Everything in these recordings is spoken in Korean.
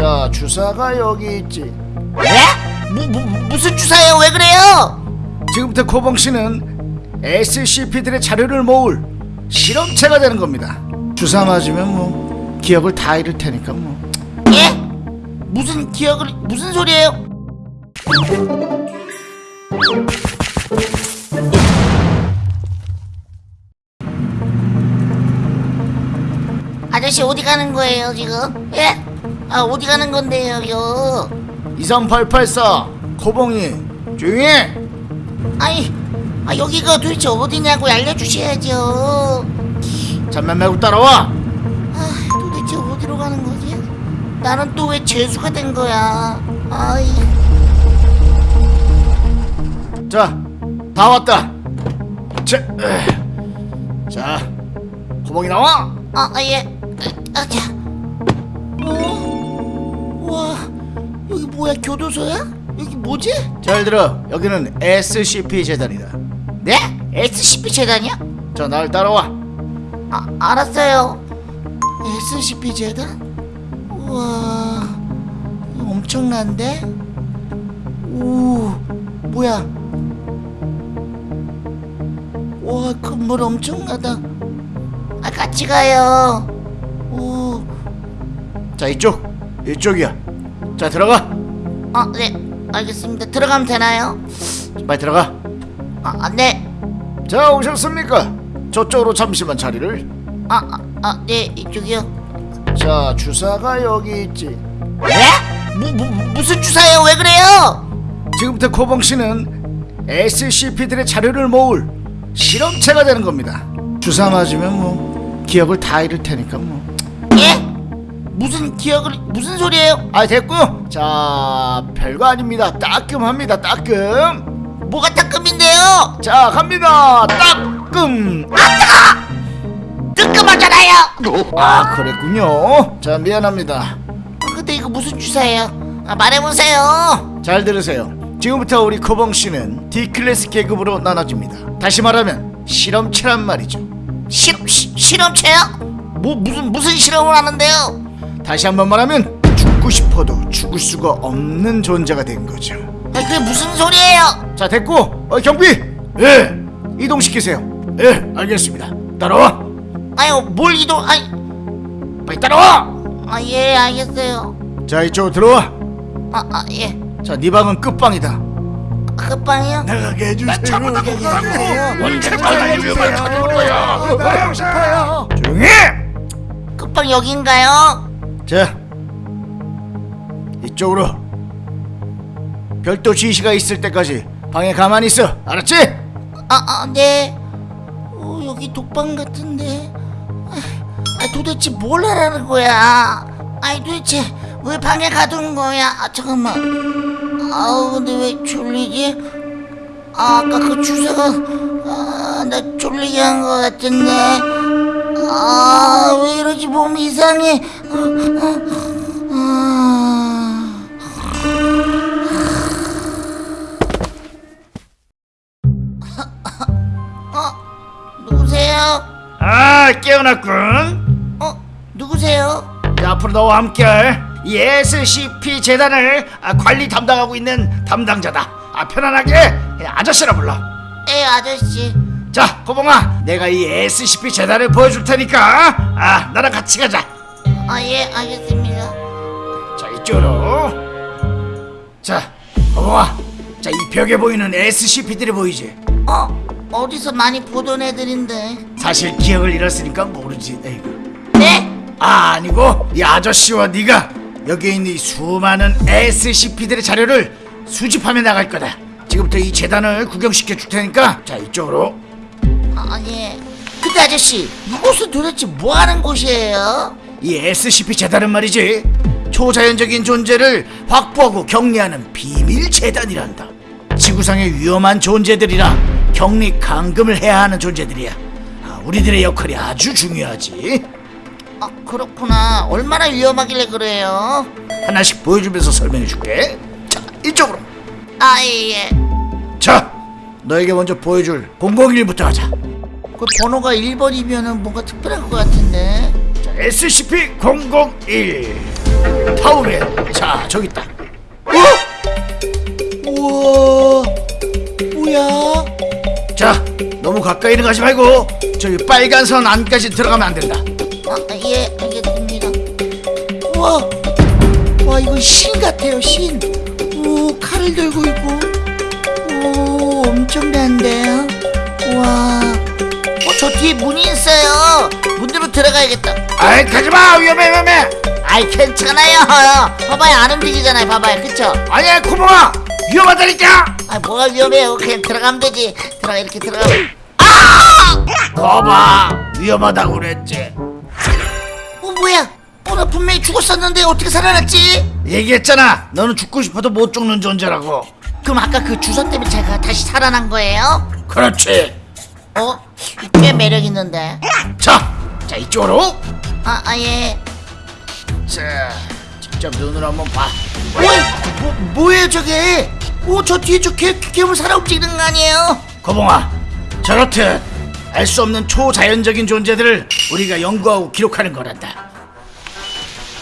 자 주사가 여기 있지 네? 무, 무, 무슨 주사예요? 왜 그래요? 지금부터 코봉 씨는 SCP들의 자료를 모을 실험체가 되는 겁니다 주사 맞으면 뭐 기억을 다 잃을 테니까 뭐 예? 무슨 기억을 무슨 소리예요? 아저씨 어디 가는 거예요 지금? 예? 아 어디 가는 건데요? 23884 코봉이 조용히 해 아니 아, 여기가 도대체 어디냐고 알려주셔야죠. 잠만 말고 따라와 아 도대체 어디로 가는 거지? 나는 또 왜 재수가 된 거야? 아이 자, 다 왔다. 자, 에. 자, 호봉이 나와. 아, 아 예. 아, 자. 어? 와, 여기 뭐야? 교도소야? 여기 뭐지? 잘 들어. 여기는 SCP 재단이다. 네? SCP 재단이야? 자, 날 따라와. 아, 알았어요. SCP 재단? 우와, 엄청난데? 오, 뭐야? 와, 건물 엄청나다. 아, 같이 가요. 오, 자, 이쪽. 이쪽이야. 자, 들어가. 아, 네, 알겠습니다. 들어가면 되나요? 빨리 들어가. 아, 아, 네. 자, 오셨습니까? 저쪽으로 잠시만 자리를. 아, 아, 아, 네, 이쪽이요. 자, 주사가 여기 있지. 네? 무, 무, 무슨 주사예요? 왜 그래요? 지금부터 코봉 씨는 SCP들의 자료를 모을 실험체가 되는 겁니다. 주사 맞으면 뭐 기억을 다 잃을 테니까 뭐. 예? 무슨 기억을 무슨 소리예요? 아 됐고요. 자 별거 아닙니다. 따끔합니다. 따끔. 뭐가 따끔인데요? 자 갑니다. 따끔. 뜨끔하잖아요. 아 그랬군요. 자 미안합니다. 아, 근데 이거 무슨 주사예요? 아, 말해보세요. 잘 들으세요. 지금부터 우리 코봉 씨는 D 클래스 계급으로 나눠집니다. 다시 말하면 실험체란 말이죠. 실 시, 실험체요? 뭐 무슨 무슨 실험을 하는데요? 다시 한번 말하면 죽고 싶어도 죽을 수가 없는 존재가 된 거죠. 아, 그게 무슨 소리예요? 자 됐고 어, 경비 예 이동시키세요. 예 알겠습니다. 따라와. 아유 뭘 이동? 아이, 빨리 따라와. 아 예 알겠어요. 자 이쪽으로 들어와. 아, 아 예. 자, 네 방은 끝방이다. 끝방이요? 나가게 해주세요. 언제 위험한 찾을 거야. 나가고 싶어요. 조용히. 해! 끝방 여긴가요? 자, 이쪽으로. 별도 지시가 있을 때까지 방에 가만히 있어. 알았지? 아, 아, 네. 어, 여기 독방 같은데. 아, 아, 도대체 뭘 하라는 거야? 아니, 도대체 왜 방에 가둔 거야? 아, 잠깐만. 아우, 근데 왜 졸리지? 아, 아까 그 주사가, 아, 나 졸리게 한 거 같은데. 아, 왜 이러지? 몸이 이상해. 누구세요? 아, 깨어났군. 어, 누구세요? 자, 앞으로 너와 함께할 이 SCP 재단을 아, 관리 담당하고 있는 담당자다. 아, 편안하게 아저씨라 불러. 에, 아저씨. 자, 고봉아, 내가 이 SCP 재단을 보여줄 테니까 아, 나랑 같이 가자. 아, 예, 알겠습니다. 자, 이쪽으로. 자, 고봉아, 자, 이 벽에 보이는 SCP들이 보이지? 어, 어디서 많이 보던 애들인데. 사실 기억을 잃었으니까 모르지. 에이구. 네? 아, 아니고 이 아저씨와 네가 여기에 있는 이 수많은 SCP들의 자료를 수집하며 나갈 거다. 지금부터 이 재단을 구경시켜 줄 테니까 자 이쪽으로 아, 예. 근데 아저씨, 이곳은 도대체 뭐 하는 곳이에요? 이 SCP 재단은 말이지 초자연적인 존재를 확보하고 격리하는 비밀 재단이란다. 지구상의 위험한 존재들이라 격리 감금을 해야 하는 존재들이야. 아, 우리들의 역할이 아주 중요하지. 아, 그렇구나. 얼마나 위험하길래 그래요? 하나씩 보여주면서 설명해 줄게. 자, 이쪽으로. 아, 예, 예. 자, 너에게 먼저 보여줄 001부터 하자. 그 번호가 1번이면은 뭔가 특별할 것 같은데. 자, SCP-001. 파워맨 자 저기 있다. 어? 우와. 뭐야? 자 너무 가까이는 가지 말고 저기 빨간 선 안까지 들어가면 안 된다. 아, 예 알겠습니다. 우와. 와 이거 신 같아요 신오 칼을 들고 있고 들어가야겠다. 아이 가지마. 위험해 위험해. 아이 괜찮아요. 봐봐요. 안 움직이잖아요. 봐봐요. 그쵸? 아니야 코봉아 위험하다니까. 아 뭐가 위험해요 그냥 들어가면 되지. 들어가 이렇게 들어가면. 거봐 위험하다고 그랬지. 어 뭐야? 어 나 분명히 죽었었는데 어떻게 살아났지? 얘기했잖아. 너는 죽고 싶어도 못 죽는 존재라고. 그럼 아까 그 주사 때문에 제가 다시 살아난 거예요? 그렇지. 어? 꽤 매력 있는데. 자, 자 이쪽으로. 아 아 예. 자 직접 눈으로 한번 봐. 어이 뭐, 뭐예요 저게? 오 저 뒤에 저 개, 괴물 살아 움직이는 거 아니에요? 거봉아 저렇듯 알 수 없는 초자연적인 존재들을 우리가 연구하고 기록하는 거란다.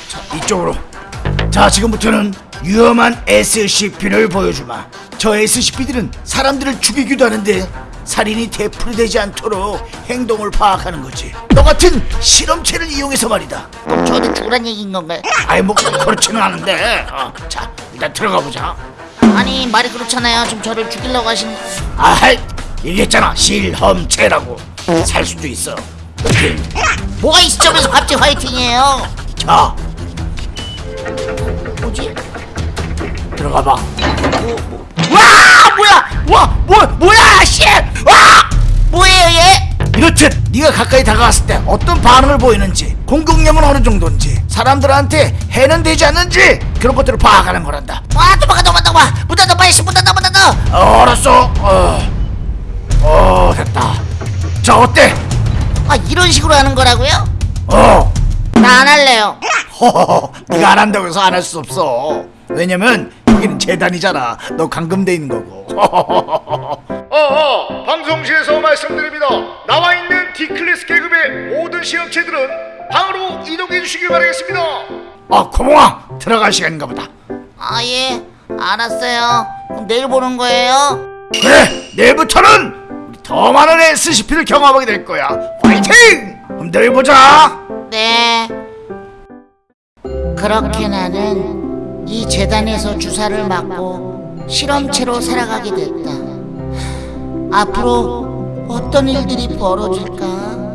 자 이쪽으로. 자 지금부터는 위험한 SCP를 보여주마. 저 SCP들은 사람들을 죽이기도 하는데 살인이 되풀이되지 않도록 행동을 파악하는 거지. 너 같은 실험체를 이용해서 말이다. 그럼 저한테 죽으란 얘기인 건가요? 아이 뭐 그렇지는 않은데. 어, 자 일단 들어가 보자. 아니 말이 그렇잖아요. 지금 저를 죽이려고 하신. 아이 얘기했잖아. 실험체라고. 살 수도 있어. 뭐가 이 시점에서 갑자기 화이팅이에요? 자. 뭐지? 들어가 봐. 와 뭐야! 와, 뭐, 뭐야, 가 가까이 다가왔을 때 어떤 반응을 보이는지, 공격력은 어느 정도인지, 사람들한테 해는 되지 않는지 그런 것들을 파악하는 거란다. 와 도망가 도망가 도망가 문 닫아 빨리 문 닫아 문 닫아 어, 알았어. 어, 어, 됐다. 자, 어때? 아 이런 식으로 하는 거라고요? 어, 나 안 할래요 허허허, 네가 안 한다고 해서 안 할 수 없어. 왜냐면 여기는 재단이잖아. 너 감금돼 있는 거고. 어어 방송실에서 말씀드립니다 나와 있는 D클래스 계급의 모든 실험체들은 방으로 이동해 주시길 바라겠습니다 아, 고몽아, 들어갈 시간인가 보다. 아 예 알았어요 그럼 내일 보는 거예요? 그래 내일부터는 우리 더 많은 SCP를 경험하게 될 거야 파이팅! 그럼 내일 보자 네. 그렇게 나는 이 재단에서 주사를 맞고 실험체로 살아가게 됐다. 앞으로 어떤 일들이 벌어질까?